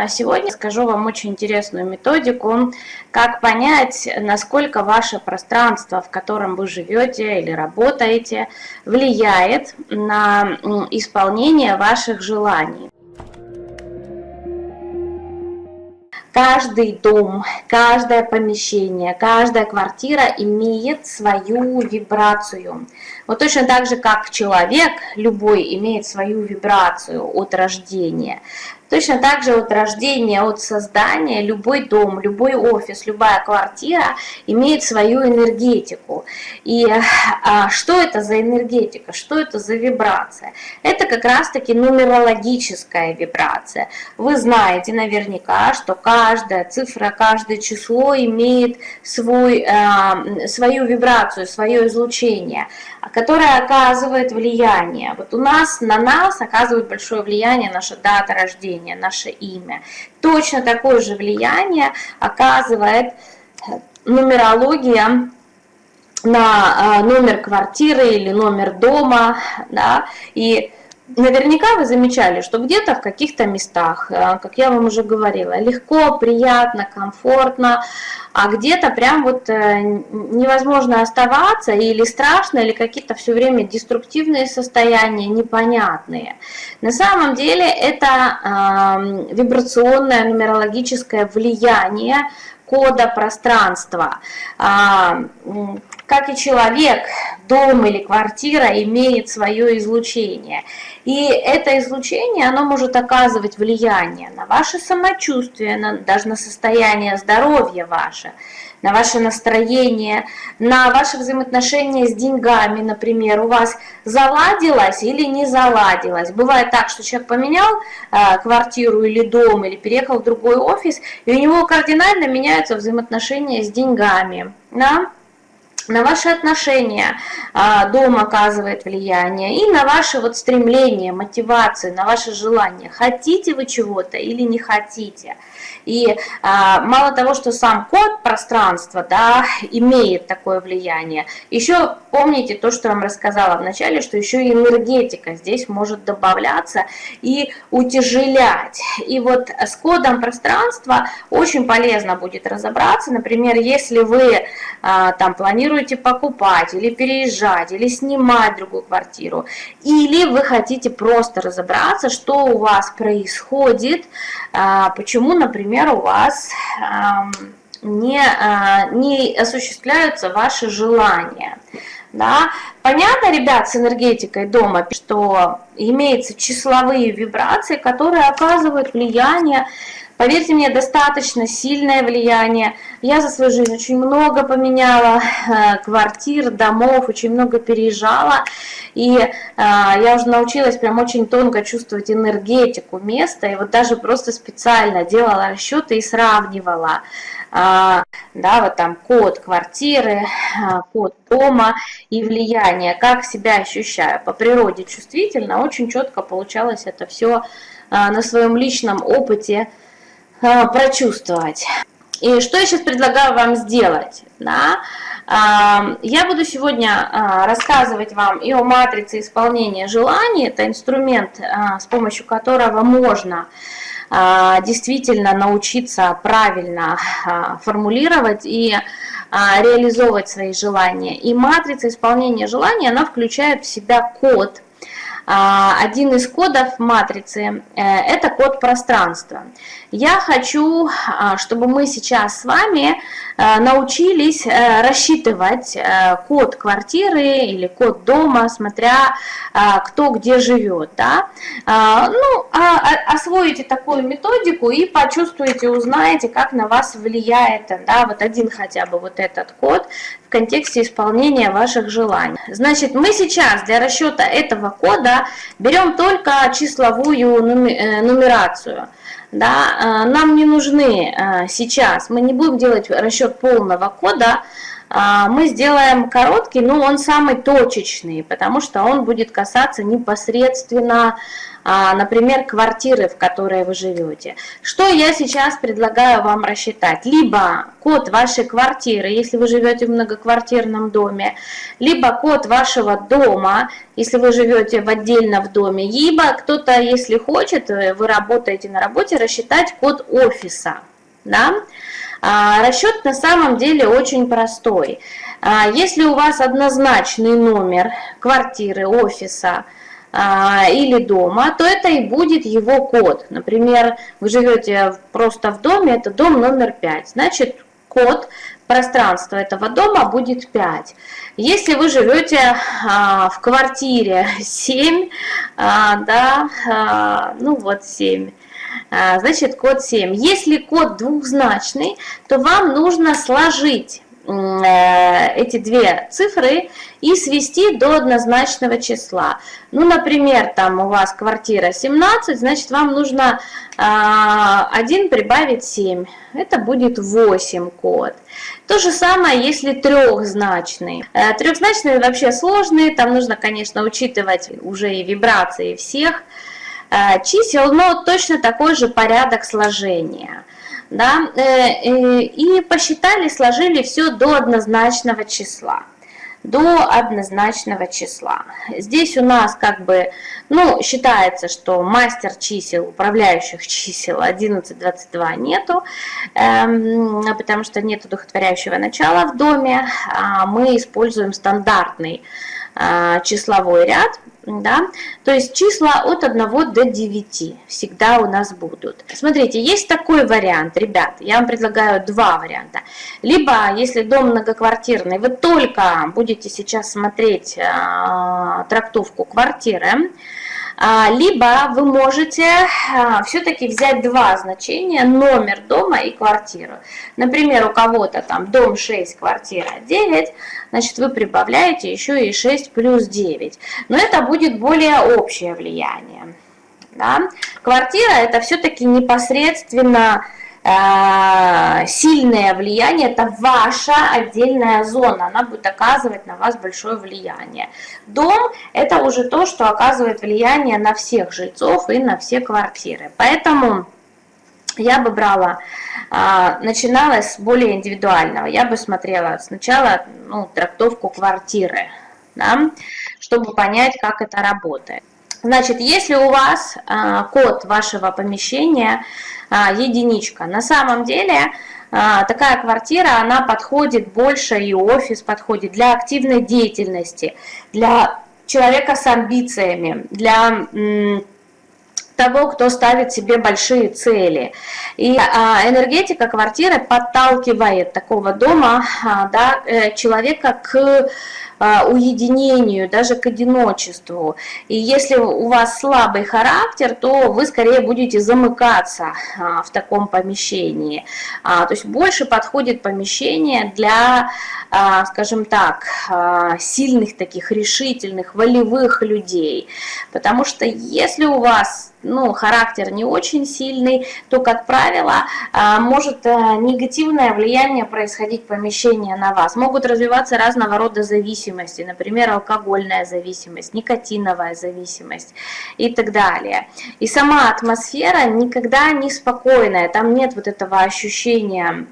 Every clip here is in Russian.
А сегодня скажу вам очень интересную методику, как понять, насколько ваше пространство, в котором вы живете или работаете, влияет на исполнение ваших желаний. Каждый дом, каждое помещение, каждая квартира имеет свою вибрацию. Вот точно так же, как человек любой имеет свою вибрацию от рождения, Точно так же от рождения, от создания любой дом, любой офис, любая квартира имеет свою энергетику. И а, что это за энергетика, что это за вибрация? Это как раз-таки нумерологическая вибрация. Вы знаете наверняка, что каждая цифра, каждое число имеет свой, а, свою вибрацию, свое излучение, которое оказывает влияние. Вот у нас, на нас оказывает большое влияние наша дата рождения рождения, наше имя. Точно такое же влияние оказывает э, нумерология на э, номер квартиры или номер дома, да, и Наверняка вы замечали, что где-то в каких-то местах, э, как я вам уже говорила, легко, приятно, комфортно, а где-то прям вот э, невозможно оставаться, или страшно, или какие-то все время деструктивные состояния, непонятные. На самом деле это вибрационное нумерологическое влияние кода пространства. Как и человек, дом или квартира имеет свое излучение. И это излучение, оно может оказывать влияние на ваше самочувствие, на, даже на состояние здоровья ваше, на ваше настроение, на ваши взаимоотношения с деньгами, например, у вас заладилось или не заладилось. Бывает так, что человек поменял э, квартиру или дом, или переехал в другой офис, и у него кардинально меняются взаимоотношения с деньгами. Да? На ваши отношения а, дом оказывает влияние, и на ваши вот стремления, мотивации, на ваши желания. Хотите вы чего-то или не хотите. И а, мало того, что сам код пространства да, имеет такое влияние, еще помните то, что я вам рассказала в начале, что еще и энергетика здесь может добавляться и утяжелять. И вот с кодом пространства очень полезно будет разобраться, например, если вы а, там планируете покупать или переезжать, или снимать другую квартиру, или вы хотите просто разобраться, что у вас происходит, а, почему, например, у вас не, а, не осуществляются ваши желания. Да? Понятно, ребят, с энергетикой дома, что имеются числовые вибрации, которые оказывают влияние Поверьте мне, достаточно сильное влияние. Я за свою жизнь очень много поменяла э, квартир, домов, очень много переезжала. И э, я уже научилась прям очень тонко чувствовать энергетику места. И вот даже просто специально делала расчеты и сравнивала. Э, да, вот там код квартиры, код дома и влияние, как себя ощущаю. По природе чувствительно, очень четко получалось это все на своем личном опыте прочувствовать. И что я сейчас предлагаю вам сделать? Да? А, я буду сегодня а, рассказывать вам и о матрице исполнения желаний. Это инструмент, с помощью которого можно действительно научиться правильно формулировать и реализовывать свои желания. И матрица исполнения желаний, она включает в себя код, один из кодов матрицы э, – это код пространства. Я хочу, а, чтобы мы сейчас с вами научились э, рассчитывать э, код квартиры или код дома, смотря кто где живет. Да? Ну, а, а, освоите такую методику и почувствуете, узнаете, как на вас влияет да, вот один хотя бы вот этот код в контексте исполнения ваших желаний. Значит, мы сейчас для расчета этого кода берем только числовую нумерацию да, э, нам не нужны э, сейчас, мы не будем делать расчет полного кода, мы сделаем короткий, но он самый точечный, потому что он будет касаться непосредственно а, например, квартиры, в которой вы живете. Что я сейчас предлагаю вам рассчитать? Либо код вашей квартиры, если вы живете в многоквартирном доме, либо код вашего дома, если вы живете в отдельно в доме, либо кто-то, если хочет, э, вы работаете на работе, рассчитать код офиса. Да? А, расчет на самом деле очень простой. А, если у вас однозначный номер квартиры, офиса, а, или дома, то это и будет его код. Например, вы живете просто в доме, это дом номер 5, значит код пространства этого дома будет 5. Если вы живете в квартире 7, а, да, ну вот 7, а, значит код 7. Если код двухзначный, то вам нужно сложить Э, эти две цифры и свести до однозначного числа. Ну, например, там у вас квартира 17, значит, вам нужно 1 а, прибавить 7. Это будет 8 код. То же самое, если трехзначный. Э, трехзначные вообще сложные, там нужно, конечно, учитывать уже и вибрации всех чисел, но точно такой же порядок сложения да, э, э, и посчитали, сложили все до однозначного числа до однозначного числа. Здесь у нас как бы, ну, считается, что мастер чисел, управляющих чисел 11, 22 нету, эм, потому что нет удохотворяющего начала в доме. А мы используем стандартный э, числовой ряд, да, то есть числа от 1 до 9 всегда у нас будут. Смотрите, есть такой вариант, ребят, я вам предлагаю два варианта. Либо, если дом многоквартирный, вы только будете сейчас смотреть э, трактовку квартиры, а, либо вы можете а, все-таки взять два значения, номер дома и квартиру. Например, у кого-то там дом 6, квартира 9, значит вы прибавляете еще и 6 плюс 9. Но это будет более общее влияние. Да? Квартира это все-таки непосредственно сильное влияние, это ваша отдельная зона, она будет оказывать на вас большое влияние. Дом – это уже то, что оказывает влияние на всех жильцов и на все квартиры. Поэтому я бы брала, э, начинала с более индивидуального. Я бы смотрела сначала ну, трактовку квартиры, да, чтобы понять, как это работает. Значит, если у вас э, код вашего помещения единичка. На самом деле а, такая квартира, она подходит больше, и офис подходит для активной деятельности, для человека с амбициями, для того, кто ставит себе большие цели. И а, энергетика квартиры подталкивает такого дома да, э, человека к а, уединению, даже к одиночеству. И если у вас слабый характер, то вы скорее будете замыкаться а, в таком помещении. А, то есть больше подходит помещение для, скажем так, сильных таких решительных, волевых людей. Потому что если у вас ну, характер не очень сильный, то, как правило, а, может э, негативное влияние происходить помещение на вас. Могут развиваться разного рода зависимости, например, алкогольная зависимость, никотиновая зависимость и так далее. И сама атмосфера никогда не спокойная, там нет вот этого ощущения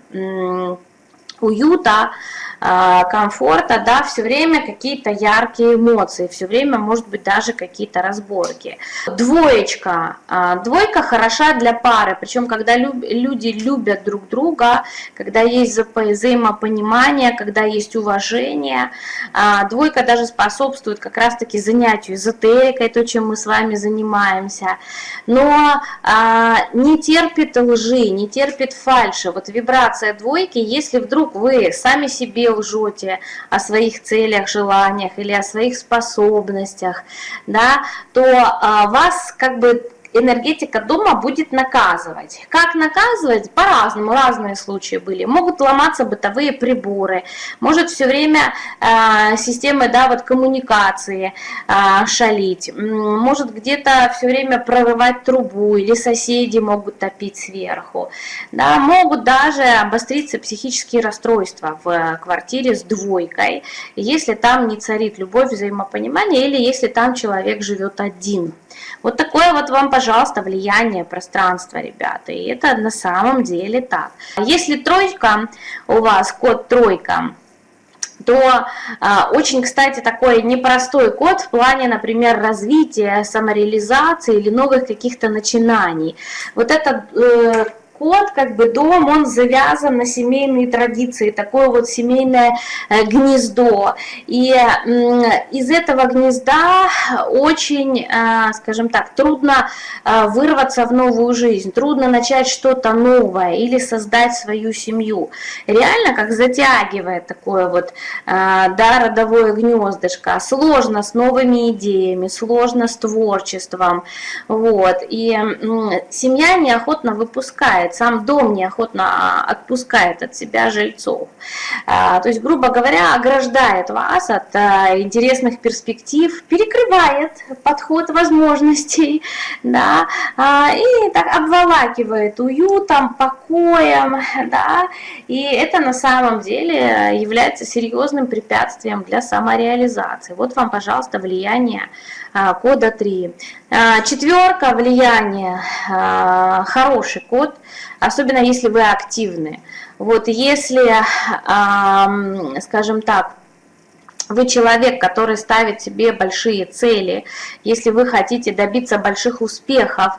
уюта, комфорта, да, все время какие-то яркие эмоции, все время, может быть, даже какие-то разборки. Двоечка. А, двойка хороша для пары, причем, когда люди любят друг друга, когда есть взаимопонимание, когда есть уважение. А, двойка даже способствует как раз-таки занятию эзотерикой, то, чем мы с вами занимаемся. Но не терпит лжи, не терпит фальши. Вот вибрация двойки, если вдруг вы сами себе лжете о своих целях, желаниях или о своих способностях, да, то а, вас как бы энергетика дома будет наказывать. Как наказывать? По-разному, разные случаи были. Могут ломаться бытовые приборы, может все время э, системы да, вот коммуникации э, шалить, может где-то все время прорывать трубу, или соседи могут топить сверху. Да, могут даже обостриться психические расстройства в квартире с двойкой, если там не царит любовь, взаимопонимание, или если там человек живет один. Вот такое вот вам, пожалуйста, влияние пространства, ребята. И это на самом деле так. Если тройка у вас, код тройка, то а, очень, кстати, такой непростой код в плане, например, развития, самореализации или новых каких-то начинаний. Вот это э, кот, как бы дом, он завязан на семейные традиции, такое вот семейное э, гнездо. И из этого гнезда очень, э, скажем так, трудно э, вырваться в новую жизнь, трудно начать что-то новое или создать свою семью. Реально, как затягивает такое вот, да, родовое гнездышко. Сложно с новыми идеями, сложно с творчеством. Вот. И семья неохотно выпускает отпускает, сам дом неохотно отпускает от себя жильцов. А, то есть, грубо говоря, ограждает вас от а, интересных перспектив, перекрывает подход возможностей, да, а, и так обволакивает уютом, покоем, да, и это на самом деле является серьезным препятствием для самореализации. Вот вам, пожалуйста, влияние кода 3. Четверка влияние, хороший код, особенно если вы активны. Вот если, скажем так, вы человек, который ставит себе большие цели, если вы хотите добиться больших успехов,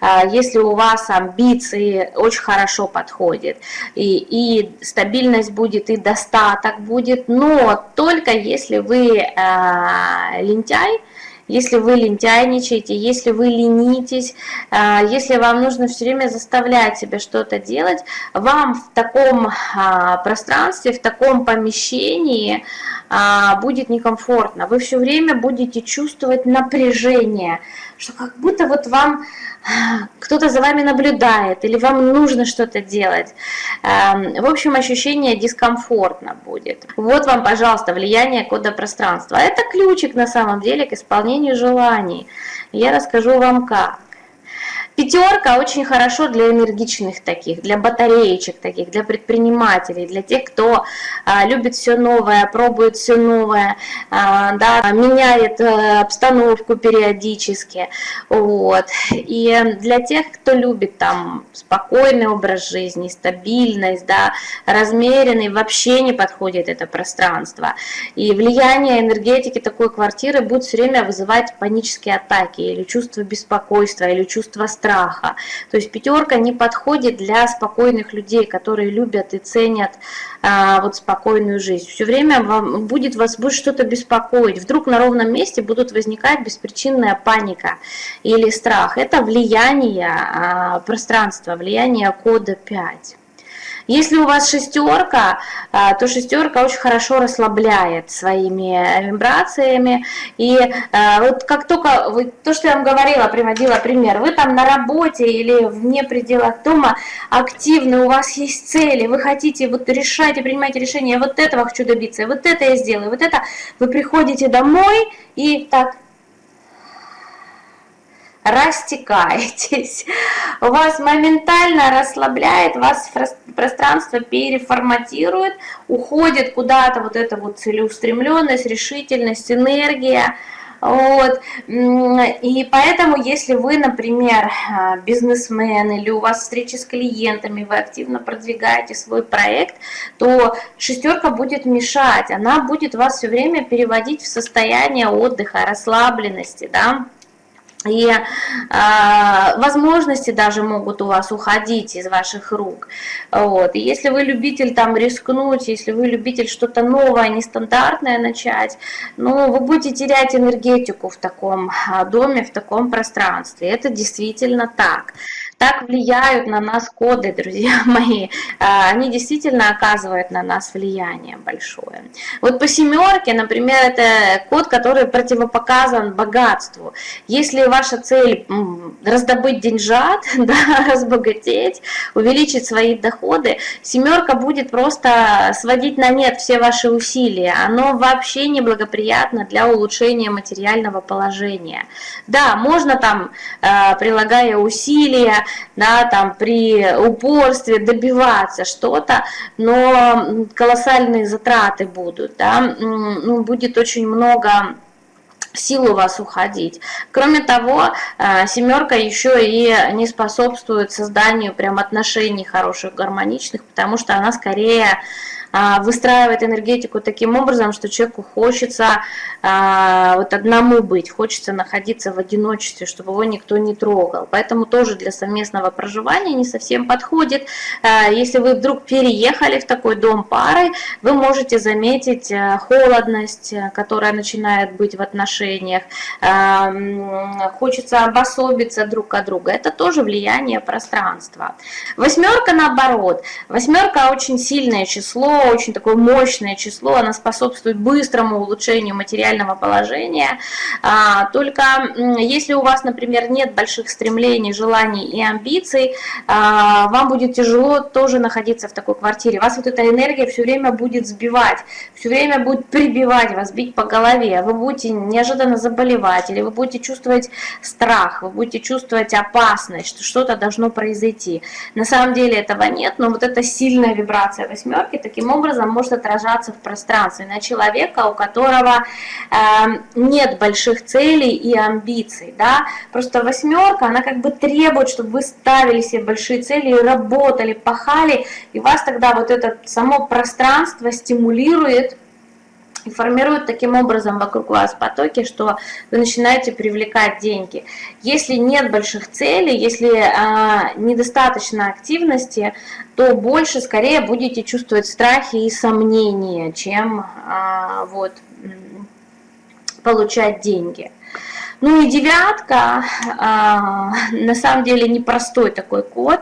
а, если у вас амбиции очень хорошо подходит, и, и стабильность будет, и достаток будет, но только если вы э, лентяй, если вы лентяйничаете, если вы ленитесь, а, если вам нужно все время заставлять себя что-то делать, вам в таком а, пространстве, в таком помещении будет некомфортно. Вы все время будете чувствовать напряжение, что как будто вот вам кто-то за вами наблюдает, или вам нужно что-то делать. Эм, в общем, ощущение дискомфортно будет. Вот вам, пожалуйста, влияние кода пространства. Это ключик на самом деле к исполнению желаний. Я расскажу вам как. Пятерка очень хорошо для энергичных таких, для батареечек таких, для предпринимателей, для тех, кто а, любит все новое, пробует все новое, а, да, меняет а, обстановку периодически. Вот. И для тех, кто любит там спокойный образ жизни, стабильность, да, размеренный, вообще не подходит это пространство. И влияние энергетики такой квартиры будет все время вызывать панические атаки или чувство беспокойства, или чувство страха страха. То есть пятерка не подходит для спокойных людей, которые любят и ценят а, вот спокойную жизнь. Все время вам будет вас будет что-то беспокоить. Вдруг на ровном месте будут возникать беспричинная паника или страх. Это влияние а, пространства, влияние кода 5. Если у вас шестерка, а, то шестерка очень хорошо расслабляет своими вибрациями. И а, вот как только, вы, то, что я вам говорила, приводила пример, вы там на работе или вне пределах дома активны, у вас есть цели, вы хотите вот решать и принимать решения, вот этого хочу добиться, вот это я сделаю, вот это, вы приходите домой и так растекаетесь, вас моментально расслабляет, вас пространство переформатирует, уходит куда-то вот эта вот целеустремленность, решительность, энергия, вот. И поэтому, если вы, например, бизнесмен или у вас встречи с клиентами, вы активно продвигаете свой проект, то шестерка будет мешать, она будет вас все время переводить в состояние отдыха, расслабленности, да, и э, возможности даже могут у вас уходить из ваших рук. Вот. И если вы любитель там рискнуть, если вы любитель что-то новое, нестандартное начать, ну, вы будете терять энергетику в таком доме, в таком пространстве. Это действительно так. Так влияют на нас коды, друзья мои. А, они действительно оказывают на нас влияние большое. Вот по семерке, например, это код, который противопоказан богатству. Если ваша цель раздобыть деньжат, да, разбогатеть, увеличить свои доходы, семерка будет просто сводить на нет все ваши усилия. Оно вообще неблагоприятно для улучшения материального положения. Да, можно там, а, прилагая усилия, да, там при упорстве добиваться что-то, но колоссальные затраты будут, да, ну, будет очень много сил у вас уходить. Кроме того, э, семерка еще и не способствует созданию прям отношений хороших, гармоничных, потому что она скорее выстраивает энергетику таким образом, что человеку хочется а, вот одному быть, хочется находиться в одиночестве, чтобы его никто не трогал. Поэтому тоже для совместного проживания не совсем подходит. А, если вы вдруг переехали в такой дом парой, вы можете заметить холодность, которая начинает быть в отношениях, хочется обособиться друг от друга. Это тоже влияние пространства. Восьмерка наоборот. Восьмерка очень сильное число, очень такое мощное число, оно способствует быстрому улучшению материального положения. А, только если у вас, например, нет больших стремлений, желаний и амбиций, а, вам будет тяжело тоже находиться в такой квартире. Вас вот эта энергия все время будет сбивать, все время будет прибивать вас, бить по голове. Вы будете неожиданно заболевать, или вы будете чувствовать страх, вы будете чувствовать опасность, что что-то должно произойти. На самом деле этого нет, но вот эта сильная вибрация восьмерки таким таким образом может отражаться в пространстве на человека, у которого э, нет больших целей и амбиций. Да? Просто восьмерка, она как бы требует, чтобы вы ставили себе большие цели, работали, пахали, и вас тогда вот это само пространство стимулирует и формирует таким образом вокруг вас потоки, что вы начинаете привлекать деньги. Если нет больших целей, если а, недостаточно активности, то больше, скорее будете чувствовать страхи и сомнения, чем а, вот, получать деньги. Ну и девятка, а, на самом деле непростой такой код,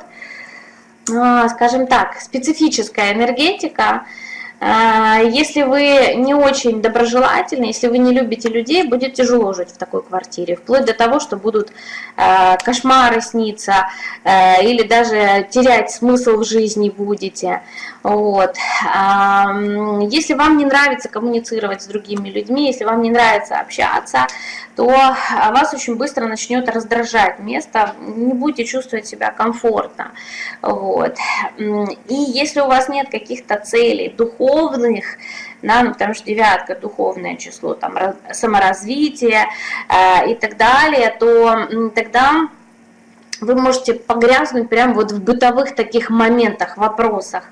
а, скажем так, специфическая энергетика – если вы не очень доброжелательны, если вы не любите людей, будет тяжело жить в такой квартире, вплоть до того, что будут а, кошмары сниться, а, или даже терять смысл в жизни будете. Вот. Если вам не нравится коммуницировать с другими людьми, если вам не нравится общаться, то вас очень быстро начнет раздражать место, не будете чувствовать себя комфортно. Вот. И если у вас нет каких-то целей, духовных, да, ну, потому что девятка духовное число, там саморазвитие э, и так далее, то тогда вы можете погрязнуть прямо вот в бытовых таких моментах, вопросах,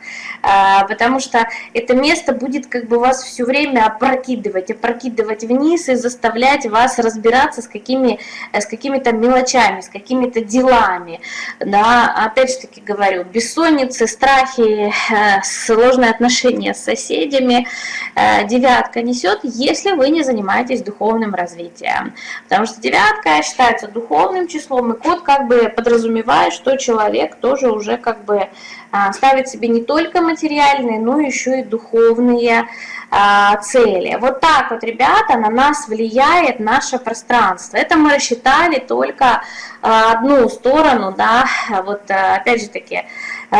а, потому что это место будет как бы вас все время опрокидывать, опрокидывать вниз и заставлять вас разбираться с какими э, с какими-то мелочами, с какими-то делами. Да, опять же таки говорю, бессонницы, страхи, э, сложные отношения с соседями э, девятка несет, если вы не занимаетесь духовным развитием. Потому что девятка считается духовным числом, и код как бы подразумевает, что человек тоже уже как бы а, ставит себе не только материальные, но еще и духовные а, цели. Вот так вот, ребята, на нас влияет наше пространство. Это мы рассчитали только а, одну сторону, да, вот опять же таки,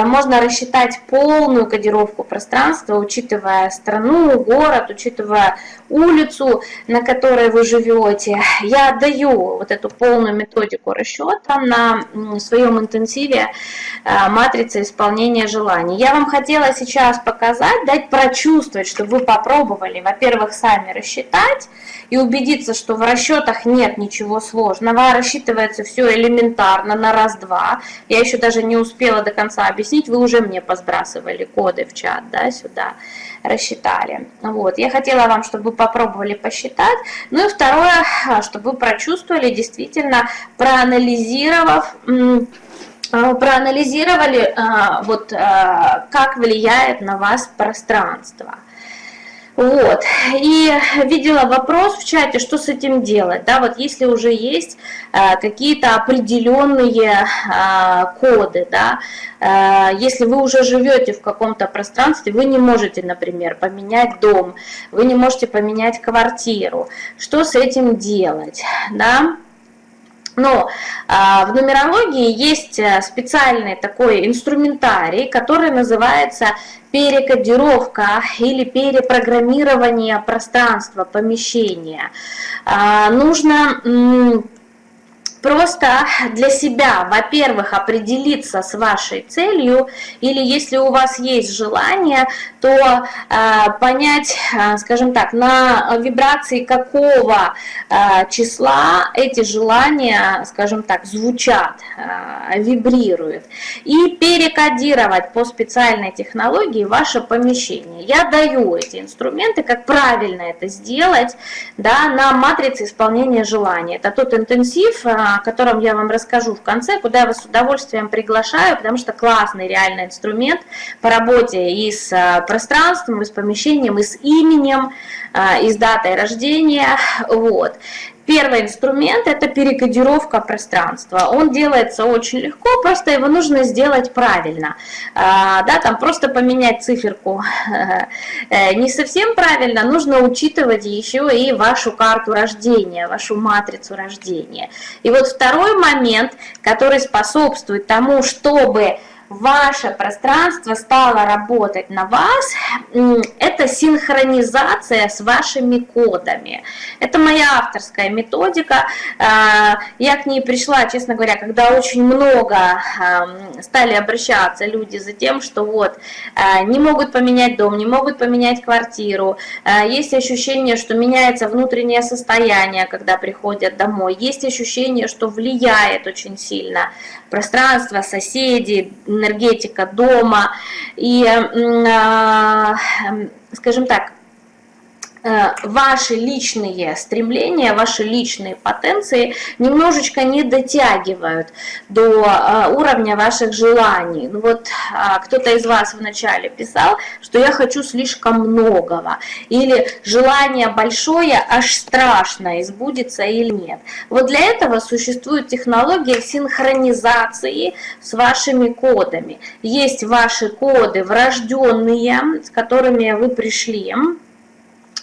можно рассчитать полную кодировку пространства, учитывая страну, город, учитывая улицу, на которой вы живете. Я отдаю вот эту полную методику расчета на своем интенсиве э, матрицы исполнения желаний. Я вам хотела сейчас показать, дать прочувствовать, чтобы вы попробовали, во-первых, сами рассчитать и убедиться, что в расчетах нет ничего сложного, рассчитывается все элементарно на раз-два. Я еще даже не успела до конца объяснить, вы уже мне посбрасывали коды в чат, да, сюда, рассчитали. Вот, я хотела вам, чтобы вы попробовали посчитать. Ну и второе, а, чтобы вы прочувствовали, действительно, проанализировав, а, проанализировали, а, вот, как влияет на вас пространство. Вот, и видела вопрос в чате, что с этим делать, да, вот если уже есть э, какие-то определенные э, коды, да, э, если вы уже живете в каком-то пространстве, вы не можете, например, поменять дом, вы не можете поменять квартиру, что с этим делать, да, но а, в нумерологии есть э, специальный такой инструментарий, который называется перекодировка или перепрограммирование пространства, помещения. А, нужно просто для себя, во-первых, определиться с вашей целью, или если у вас есть желание, то э, понять, э, скажем так, на вибрации какого э, числа эти желания, скажем так, звучат, э, вибрируют, и перекодировать по специальной технологии ваше помещение. Я даю эти инструменты, как правильно это сделать, да, на матрице исполнения желаний. Это тот интенсив, о котором я вам расскажу в конце, куда я вас с удовольствием приглашаю, потому что классный реальный инструмент по работе и с э, пространством, и с помещением, и с именем, э, и с датой рождения. Вот. Первый инструмент – это перекодировка пространства. Он делается очень легко, просто его нужно сделать правильно. А, да, там просто поменять циферку э, не совсем правильно, нужно учитывать еще и вашу карту рождения, вашу матрицу рождения. И вот второй момент, который способствует тому, чтобы ваше пространство стало работать на вас, это синхронизация с вашими кодами. Это моя авторская методика. А, я к ней пришла, честно говоря, когда очень много стали обращаться люди за тем, что вот а, не могут поменять дом, не могут поменять квартиру. А, есть ощущение, что меняется внутреннее состояние, когда приходят домой. Есть ощущение, что влияет очень сильно пространство, соседи, энергетика дома. И, а, скажем так, ваши личные стремления, ваши личные потенции немножечко не дотягивают до э, уровня ваших желаний. Ну вот а, кто-то из вас вначале писал, что я хочу слишком многого, или желание большое, аж страшно, избудется или нет. Вот для этого существует технология синхронизации с вашими кодами. Есть ваши коды врожденные, с которыми вы пришли,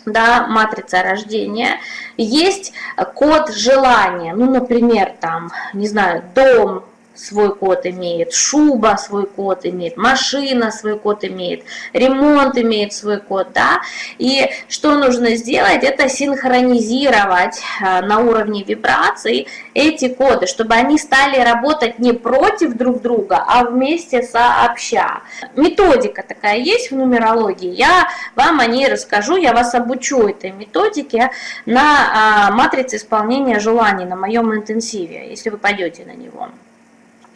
да, матрица рождения, есть код желания, ну, например, там, не знаю, дом, свой код имеет, шуба свой код имеет, машина свой код имеет, ремонт имеет свой код, да, и что нужно сделать, это синхронизировать э, на уровне вибраций эти коды, чтобы они стали работать не против друг друга, а вместе сообща. Методика такая есть в нумерологии, я вам о ней расскажу, я вас обучу этой методике на а, матрице исполнения желаний, на моем интенсиве, если вы пойдете на него.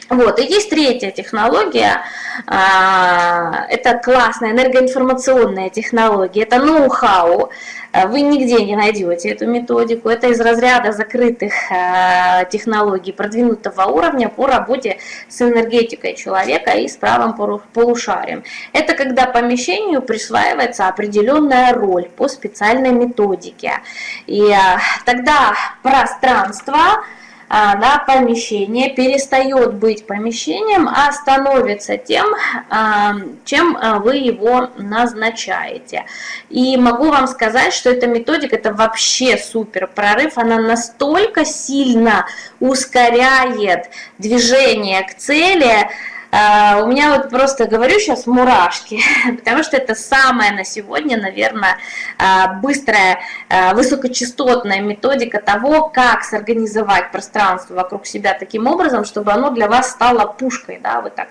Вот, и есть третья технология, а, это классная энергоинформационная технология, это ноу-хау, вы нигде не найдете эту методику, это из разряда закрытых а, технологий продвинутого уровня по работе с энергетикой человека и с правым полушарием. Это когда помещению присваивается определенная роль по специальной методике, и а, тогда пространство, да, помещение перестает быть помещением, а становится тем, а, чем а, вы его назначаете. И могу вам сказать, что эта методика, это вообще супер прорыв, она настолько сильно ускоряет движение к цели, у меня вот просто говорю сейчас мурашки, потому что это самая на сегодня, наверное, а, быстрая, а, высокочастотная методика того, как сорганизовать пространство вокруг себя таким образом, чтобы оно для вас стало пушкой, да, вы так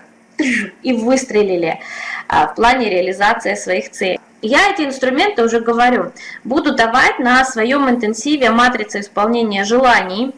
и выстрелили в плане реализации своих целей. Я эти инструменты уже говорю, буду давать на своем интенсиве матрицы исполнения желаний,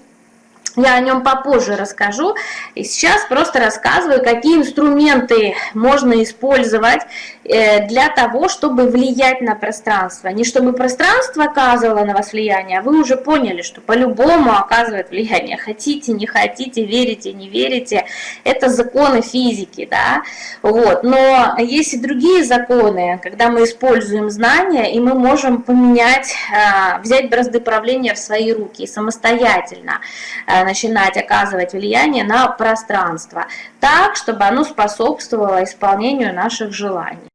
я о нем попозже расскажу. И сейчас просто рассказываю, какие инструменты можно использовать э, для того, чтобы влиять на пространство. Не чтобы пространство оказывало на вас влияние, а вы уже поняли, что по-любому оказывает влияние. Хотите, не хотите, верите, не верите. Это законы физики, да. Вот. Но есть и другие законы, когда мы используем знания, и мы можем поменять, э, взять бразды правления в свои руки самостоятельно э, начинать оказывать влияние на пространство, так, чтобы оно способствовало исполнению наших желаний.